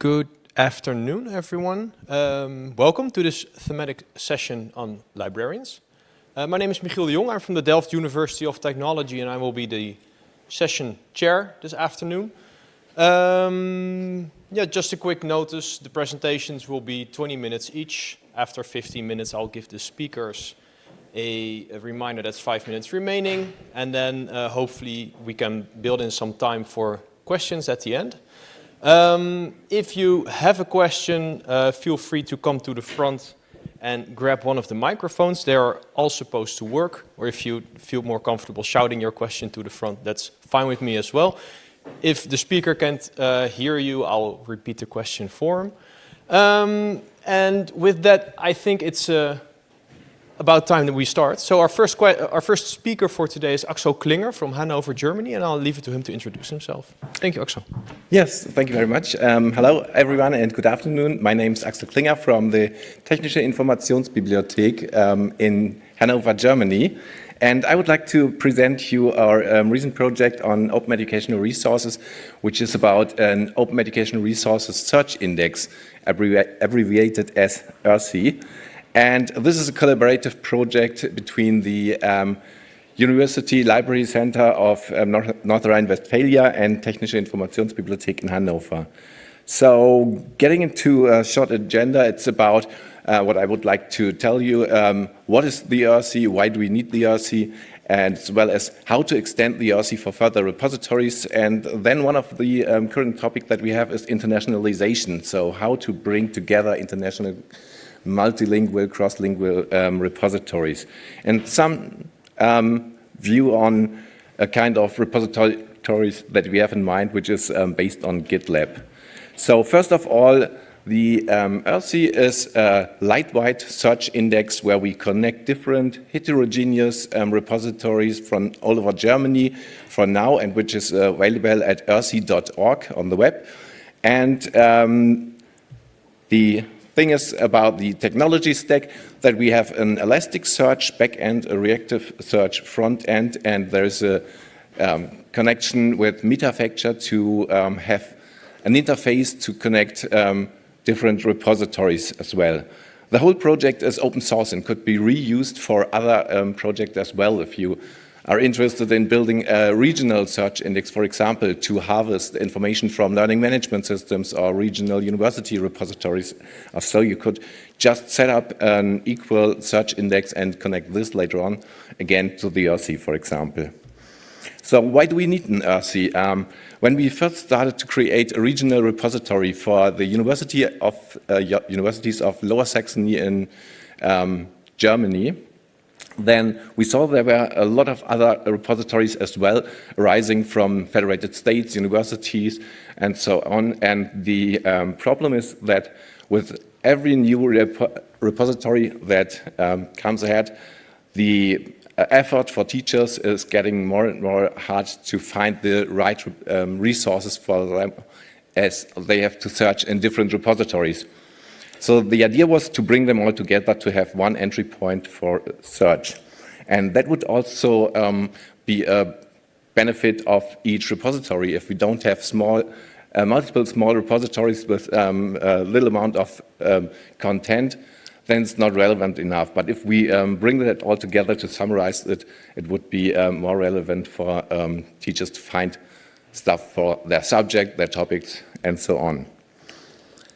Good afternoon, everyone. Um, welcome to this thematic session on librarians. Uh, my name is Michiel de Jong. I'm from the Delft University of Technology and I will be the session chair this afternoon. Um, yeah, just a quick notice. The presentations will be 20 minutes each. After 15 minutes, I'll give the speakers a, a reminder that's five minutes remaining. And then uh, hopefully we can build in some time for questions at the end. Um, if you have a question, uh, feel free to come to the front and grab one of the microphones. They are all supposed to work, or if you feel more comfortable shouting your question to the front, that's fine with me as well. If the speaker can't uh, hear you, I'll repeat the question for him. Um, and with that, I think it's a about time that we start. So our first, our first speaker for today is Axel Klinger from Hanover, Germany, and I'll leave it to him to introduce himself. Thank you, Axel. Yes, thank you very much. Um, hello, everyone, and good afternoon. My name is Axel Klinger from the Technische Informationsbibliothek um, in Hanover, Germany. And I would like to present you our um, recent project on open educational resources, which is about an open educational resources search index, abbreviated as ERSI. And this is a collaborative project between the um, University Library Center of um, North, North Rhine-Westphalia and Technische Informationsbibliothek in Hannover. So getting into a short agenda, it's about uh, what I would like to tell you. Um, what is the ERSI? Why do we need the ERSI? And as well as how to extend the ERSI for further repositories. And then one of the um, current topic that we have is internationalization. So how to bring together international multilingual, cross-lingual um, repositories. And some um, view on a kind of repositories that we have in mind, which is um, based on GitLab. So first of all, the um, is a lightweight search index where we connect different heterogeneous um, repositories from all over Germany for now and which is uh, available at ersi.org on the web. And um, the thing is about the technology stack that we have an Elasticsearch backend, a reactive search front end, and there's a um, connection with Metafacture to um, have an interface to connect um, different repositories as well. The whole project is open source and could be reused for other um, projects as well if you are interested in building a regional search index, for example, to harvest information from learning management systems or regional university repositories. So you could just set up an equal search index and connect this later on again to the ERSI, for example. So why do we need an ERSI? Um, when we first started to create a regional repository for the University of uh, Universities of Lower Saxony in um, Germany, then we saw there were a lot of other repositories as well arising from federated states, universities, and so on. And the um, problem is that with every new rep repository that um, comes ahead, the uh, effort for teachers is getting more and more hard to find the right um, resources for them as they have to search in different repositories. So the idea was to bring them all together to have one entry point for search. And that would also um, be a benefit of each repository if we don't have small, uh, multiple small repositories with um, a little amount of um, content, then it's not relevant enough. But if we um, bring that all together to summarize it, it would be um, more relevant for um, teachers to find stuff for their subject, their topics, and so on.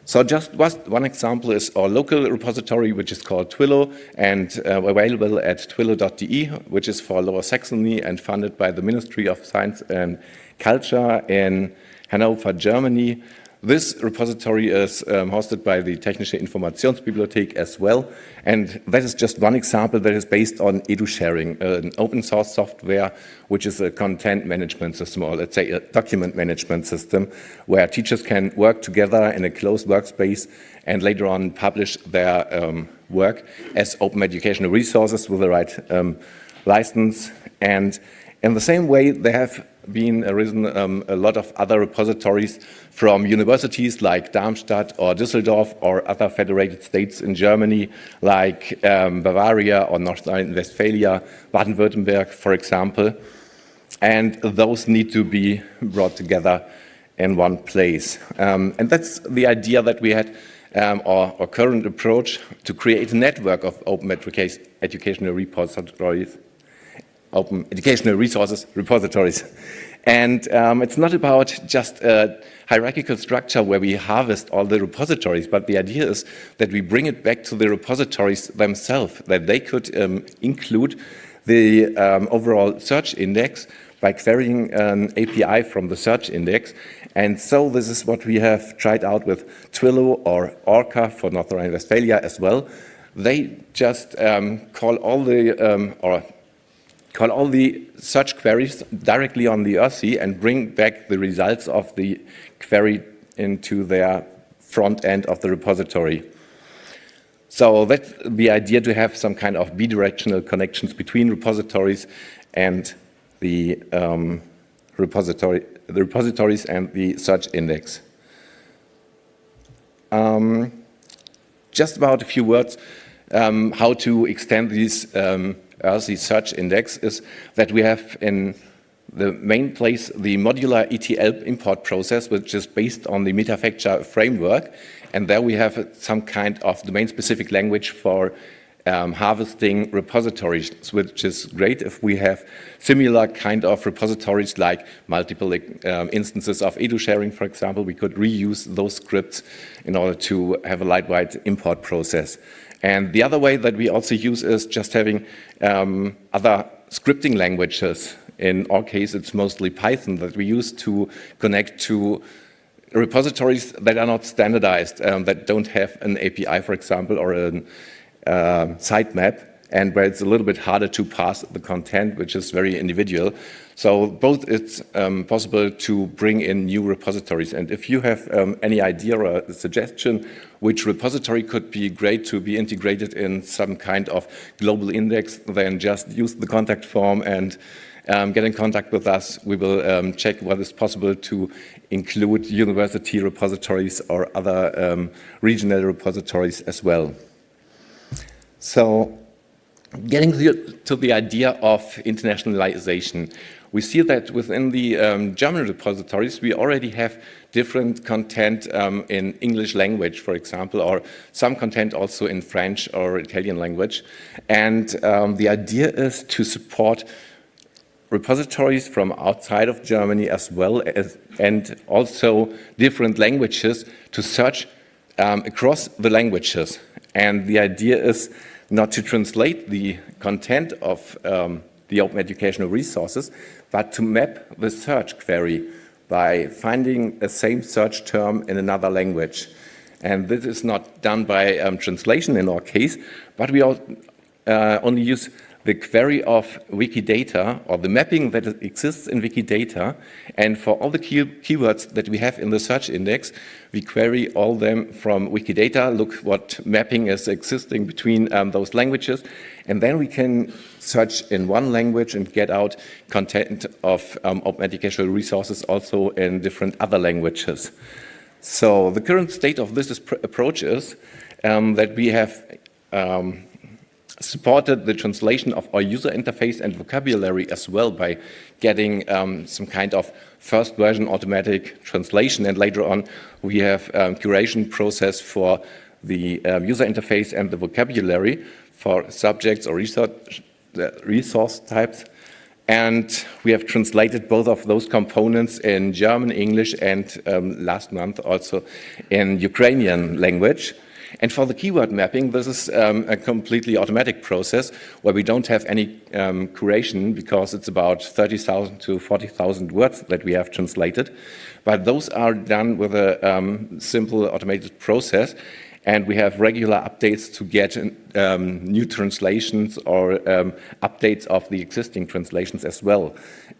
So just one example is our local repository, which is called Twillo and uh, available at twillo.de, which is for Lower Saxony and funded by the Ministry of Science and Culture in Hanover, Germany. This repository is um, hosted by the Technische Informationsbibliothek as well. And that is just one example that is based on EduSharing, an open source software, which is a content management system, or let's say a document management system, where teachers can work together in a closed workspace and later on publish their um, work as open educational resources with the right um, license. And in the same way, they have been arisen um, a lot of other repositories from universities like Darmstadt or Düsseldorf or other federated states in Germany like um, Bavaria or North Rhine-Westphalia, Baden-Württemberg, for example. And those need to be brought together in one place. Um, and that's the idea that we had, um, our, our, current approach to create a network of open educational repositories, open educational resources repositories. And um, it's not about just a hierarchical structure where we harvest all the repositories, but the idea is that we bring it back to the repositories themselves, that they could um, include the um, overall search index by querying an API from the search index. And so this is what we have tried out with Twillo or Orca for North Rhine-Westphalia as well. They just um, call all the, um, or call all the search queries directly on the ERSI and bring back the results of the query into their front end of the repository. So that's the idea to have some kind of bidirectional connections between repositories and the um, repository, the repositories and the search index. Um, just about a few words um, how to extend these um, ERSI search index is that we have in the main place the modular ETL import process, which is based on the Metafacture framework. And there we have some kind of domain-specific language for um, harvesting repositories, which is great if we have similar kind of repositories like multiple um, instances of edu sharing, for example. We could reuse those scripts in order to have a lightweight import process. And the other way that we also use is just having um, other scripting languages. In our case, it's mostly Python that we use to connect to repositories that are not standardized, um, that don't have an API, for example, or a uh, sitemap, and where it's a little bit harder to pass the content, which is very individual. So both it's um, possible to bring in new repositories. And if you have um, any idea or suggestion which repository could be great to be integrated in some kind of global index, then just use the contact form and um, get in contact with us. We will um, check what is possible to include university repositories or other um, regional repositories as well. So getting to the idea of internationalization, we see that within the um, German repositories, we already have different content um, in English language, for example, or some content also in French or Italian language. And um, the idea is to support repositories from outside of Germany as well as, and also different languages to search um, across the languages. And the idea is not to translate the content of um, the open educational resources, but to map the search query by finding a same search term in another language. And this is not done by um, translation in our case, but we all, uh, only use the query of Wikidata or the mapping that exists in Wikidata. And for all the key keywords that we have in the search index, we query all them from Wikidata, look what mapping is existing between um, those languages. And then we can search in one language and get out content of um, open educational resources also in different other languages. So the current state of this approach is um, that we have um, supported the translation of our user interface and vocabulary as well by getting um, some kind of first version automatic translation and later on we have um, curation process for the um, user interface and the vocabulary for subjects or research, uh, resource types and we have translated both of those components in German, English and um, last month also in Ukrainian language. And for the keyword mapping, this is um, a completely automatic process where we don't have any um, curation because it's about 30,000 to 40,000 words that we have translated. But those are done with a um, simple automated process and we have regular updates to get um, new translations or um, updates of the existing translations as well.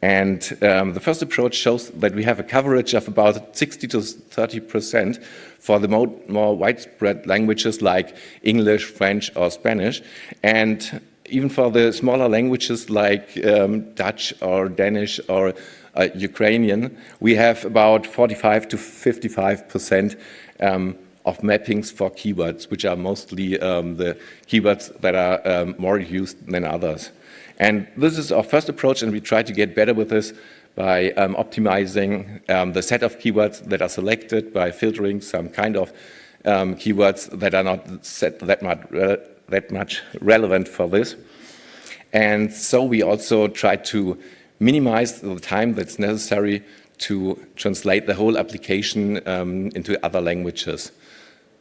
And um, the first approach shows that we have a coverage of about 60 to 30 percent for the more, more widespread languages like English, French or Spanish. And even for the smaller languages like um, Dutch or Danish or uh, Ukrainian, we have about 45 to 55 percent um, of mappings for keywords, which are mostly um, the keywords that are um, more used than others. And this is our first approach, and we try to get better with this by um, optimizing um, the set of keywords that are selected, by filtering some kind of um, keywords that are not set that much, uh, that much relevant for this. And so we also try to minimize the time that's necessary to translate the whole application um, into other languages.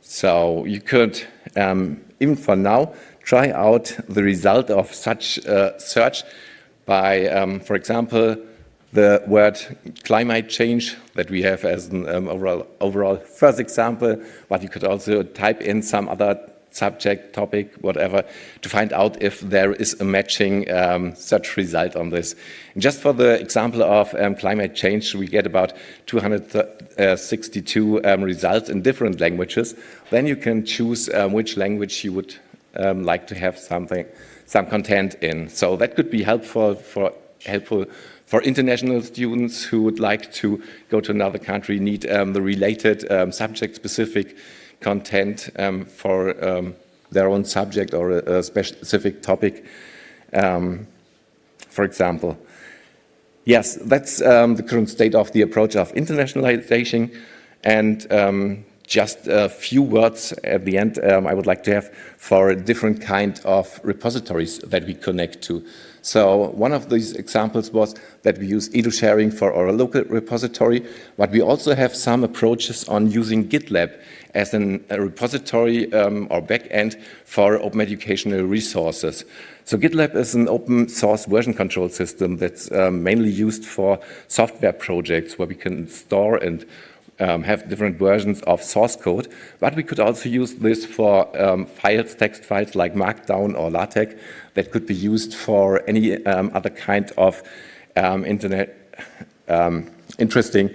So you could, um, even for now, try out the result of such a search by, um, for example, the word climate change that we have as an um, overall, overall first example, but you could also type in some other subject, topic, whatever, to find out if there is a matching um, search result on this. And just for the example of um, climate change, we get about 262 um, results in different languages. Then you can choose um, which language you would um, like to have something, some content in. So that could be helpful for helpful for international students who would like to go to another country, need um, the related subject-specific content um, for um, their own subject or a, a specific topic, um, for example. Yes, that's um, the current state of the approach of internationalization and um, just a few words at the end um, I would like to have for a different kind of repositories that we connect to. So one of these examples was that we use edu-sharing for our local repository, but we also have some approaches on using GitLab as an, a repository um, or backend for open educational resources. So GitLab is an open source version control system that's um, mainly used for software projects where we can store and um, have different versions of source code, but we could also use this for um, files, text files like Markdown or LaTeX that could be used for any um, other kind of um, internet um, interesting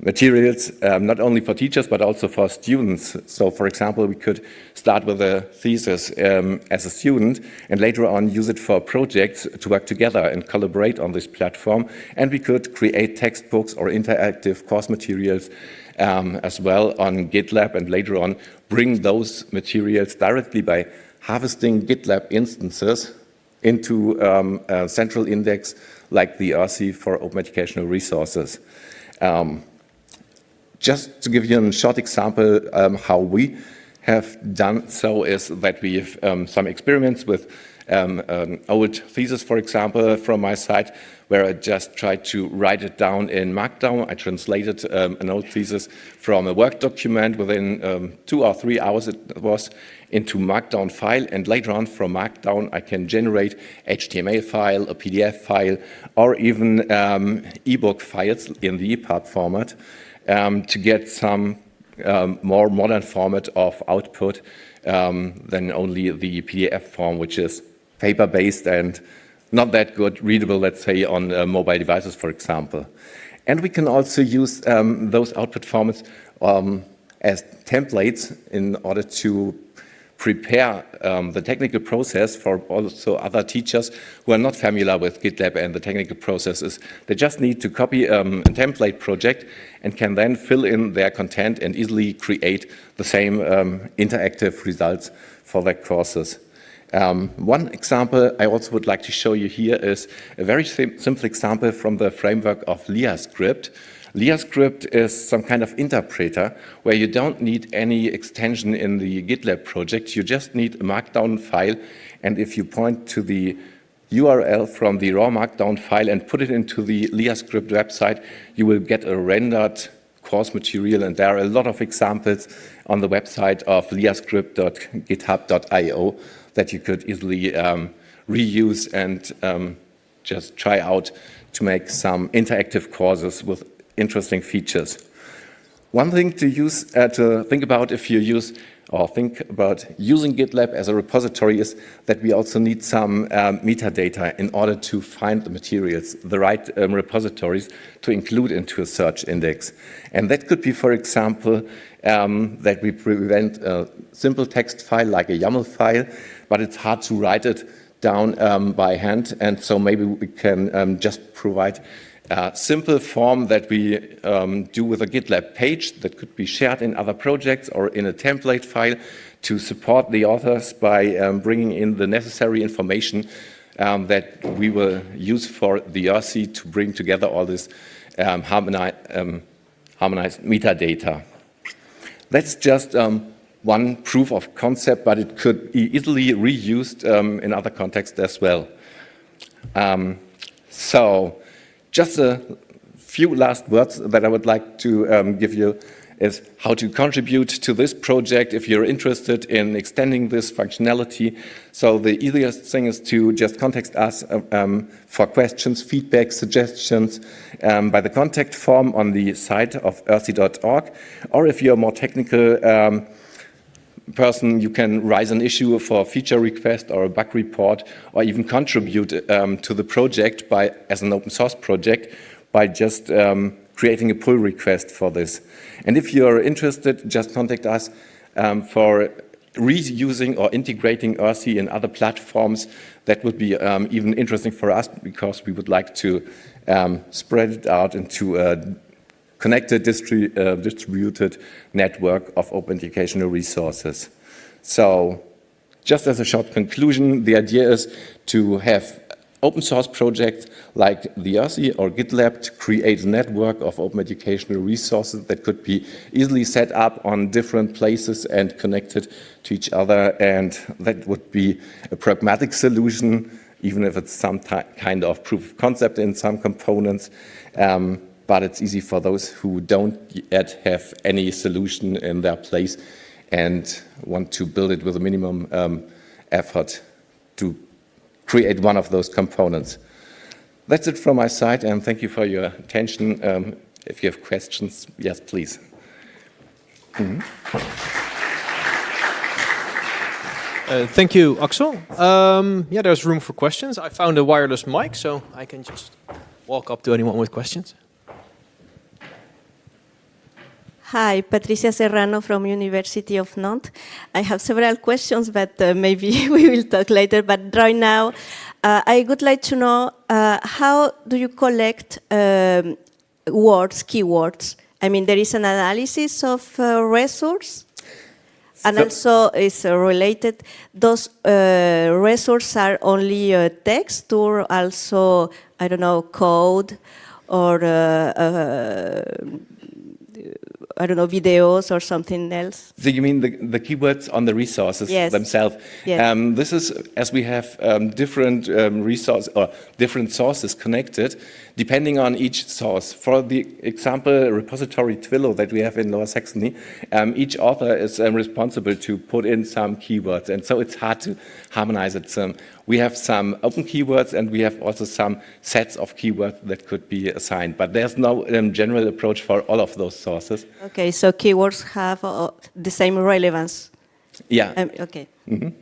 materials, um, not only for teachers, but also for students. So for example, we could start with a thesis um, as a student and later on use it for projects to work together and collaborate on this platform. And we could create textbooks or interactive course materials um, as well on GitLab and later on bring those materials directly by harvesting GitLab instances into um, a central index like the OERSI for open educational resources. Um, just to give you a short example um, how we have done so is that we have um, some experiments with um, an old thesis, for example, from my side, where I just tried to write it down in Markdown. I translated um, an old thesis from a Word document within um, two or three hours it was into Markdown file, and later on from Markdown I can generate HTML file, a PDF file, or even um, ebook files in the EPUB format um, to get some um, more modern format of output um, than only the PDF form, which is paper-based and not that good readable, let's say, on uh, mobile devices, for example. And we can also use um, those output formats um, as templates in order to prepare um, the technical process for also other teachers who are not familiar with GitLab and the technical processes. They just need to copy um, a template project and can then fill in their content and easily create the same um, interactive results for their courses. Um, one example I also would like to show you here is a very sim simple example from the framework of LiaScript, LiaScript is some kind of interpreter where you don't need any extension in the GitLab project. You just need a markdown file. And if you point to the URL from the raw markdown file and put it into the LiaScript website, you will get a rendered course material. And there are a lot of examples on the website of liascript.github.io that you could easily um, reuse and um, just try out to make some interactive courses with interesting features. One thing to use uh, to think about if you use or think about using GitLab as a repository is that we also need some um, metadata in order to find the materials, the right um, repositories to include into a search index. And that could be, for example, um, that we prevent a simple text file like a YAML file, but it's hard to write it down um, by hand. And so maybe we can um, just provide a simple form that we um, do with a GitLab page that could be shared in other projects or in a template file to support the authors by um, bringing in the necessary information um, that we will use for the ERSI to bring together all this um, harmoni um, harmonized metadata. That's just um, one proof of concept, but it could be easily reused in other contexts as well. So, just a few last words that I would like to um, give you is how to contribute to this project if you're interested in extending this functionality. So the easiest thing is to just contact us uh, um, for questions, feedback, suggestions um, by the contact form on the site of oersi.org. Or if you're more technical um, person, you can raise an issue for a feature request or a bug report, or even contribute um, to the project by, as an open source project by just um, creating a pull request for this. And if you're interested, just contact us um, for reusing or integrating ERSI in other platforms. That would be um, even interesting for us because we would like to um, spread it out into a connected distri uh, distributed network of open educational resources. So just as a short conclusion, the idea is to have open source projects like the ERSI or GitLab to create a network of open educational resources that could be easily set up on different places and connected to each other. And that would be a pragmatic solution, even if it's some kind of proof of concept in some components. Um, but it's easy for those who don't yet have any solution in their place and want to build it with a minimum um, effort to create one of those components. That's it from my side, and thank you for your attention. Um, if you have questions, yes, please. Mm -hmm. uh, thank you, Axel. Um, yeah, there's room for questions. I found a wireless mic, so I can just walk up to anyone with questions. Hi, Patricia Serrano from University of Nantes. I have several questions, but uh, maybe we will talk later. But right now, uh, I would like to know uh, how do you collect um, words, keywords? I mean, there is an analysis of uh, resource, and so also is related. Those uh, resources are only uh, text, or also I don't know code, or I don't know, videos or something else. So you mean the, the keywords on the resources yes. themselves? Yes. Um, this is, as we have um, different um, resources or different sources connected, depending on each source. For the example, repository Twillo that we have in Lower Saxony, um, each author is um, responsible to put in some keywords, and so it's hard to harmonize it. We have some open keywords, and we have also some sets of keywords that could be assigned, but there's no um, general approach for all of those sources. Okay, so keywords have uh, the same relevance. Yeah. Um, okay. Mm -hmm.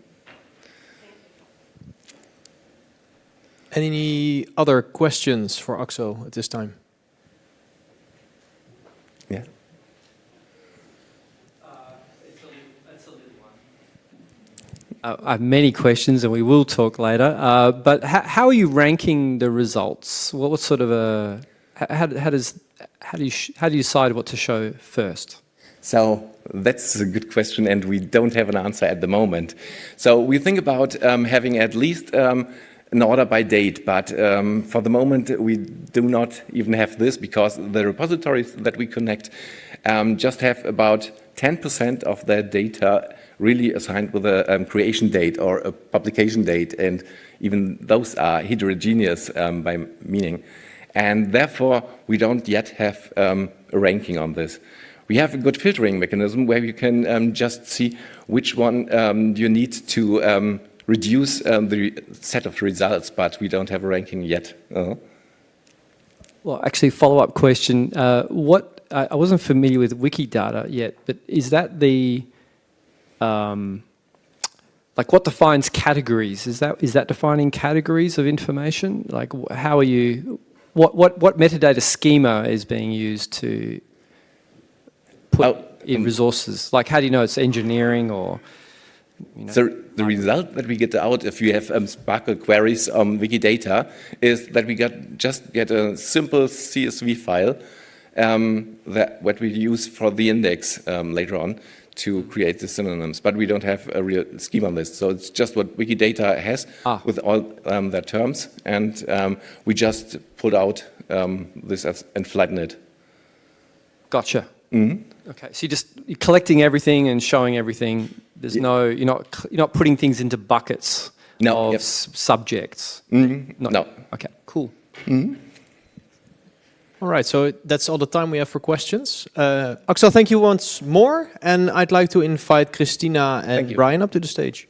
Any other questions for Axel at this time? I have many questions and we will talk later, uh, but how are you ranking the results? What, what sort of a, how, how, does, how do you, how do you decide what to show first? So that's a good question and we don't have an answer at the moment. So we think about um, having at least um, an order by date, but um, for the moment we do not even have this because the repositories that we connect um, just have about 10% of their data really assigned with a um, creation date or a publication date, and even those are heterogeneous um, by meaning. And therefore, we don't yet have um, a ranking on this. We have a good filtering mechanism where you can um, just see which one um, you need to um, reduce the set of results, but we don't have a ranking yet. Uh -huh. Well, actually, follow-up question. Uh, what I wasn't familiar with Wikidata yet, but is that the um, like what defines categories? Is that is that defining categories of information? Like how are you? What what what metadata schema is being used to put oh, in um, resources? Like how do you know it's engineering or? You know, so the result that we get out if you have um, SPARQL queries on Wikidata is that we get just get a simple CSV file um, that what we use for the index um, later on to create the synonyms, but we don't have a real schema list. So it's just what Wikidata has Ah. with all um, their terms, and um, we just pulled out um, this as, and flattened it. Gotcha. Okay, so you're just you're collecting everything and showing everything. There's no you're not you're not putting things into buckets No, of yep. subjects. Not- No. Okay, cool. All right, so that's all the time we have for questions. Uh, Axel, thank you once more, and I'd like to invite Christina and. Brian up to the stage.